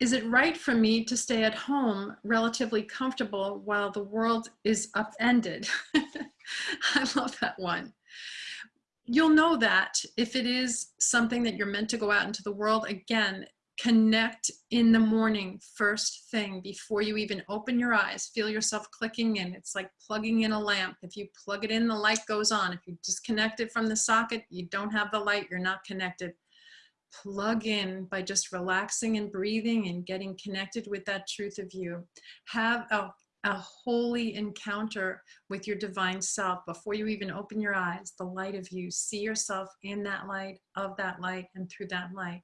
Is it right for me to stay at home relatively comfortable while the world is upended? I love that one. You'll know that if it is something that you're meant to go out into the world, again, connect in the morning first thing before you even open your eyes. Feel yourself clicking in. It's like plugging in a lamp. If you plug it in the light goes on. If you disconnect it from the socket you don't have the light. You're not connected plug in by just relaxing and breathing and getting connected with that truth of you. Have a, a holy encounter with your divine self before you even open your eyes. The light of you. See yourself in that light of that light and through that light.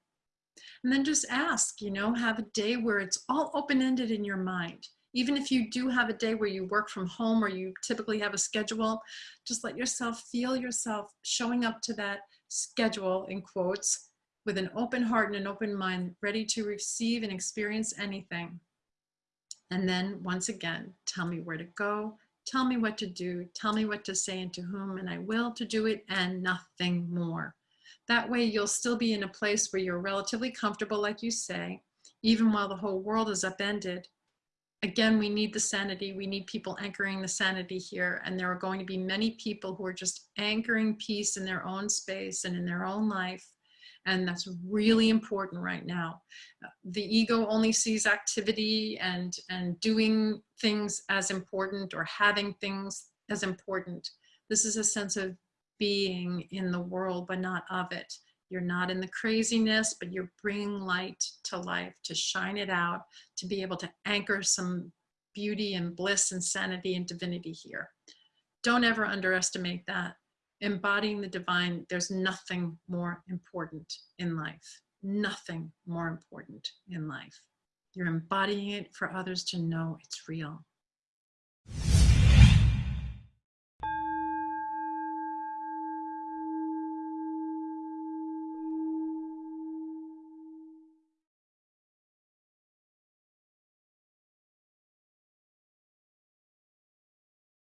And then just ask, you know, have a day where it's all open-ended in your mind. Even if you do have a day where you work from home or you typically have a schedule, just let yourself feel yourself showing up to that schedule in quotes with an open heart and an open mind, ready to receive and experience anything. And then once again, tell me where to go, tell me what to do, tell me what to say and to whom, and I will to do it and nothing more. That way you'll still be in a place where you're relatively comfortable, like you say, even while the whole world is upended. Again, we need the sanity. We need people anchoring the sanity here. And there are going to be many people who are just anchoring peace in their own space and in their own life. And that's really important right now. Uh, the ego only sees activity and, and doing things as important or having things as important. This is a sense of being in the world, but not of it. You're not in the craziness, but you're bringing light to life, to shine it out, to be able to anchor some beauty and bliss and sanity and divinity here. Don't ever underestimate that. Embodying the divine, there's nothing more important in life. Nothing more important in life. You're embodying it for others to know it's real.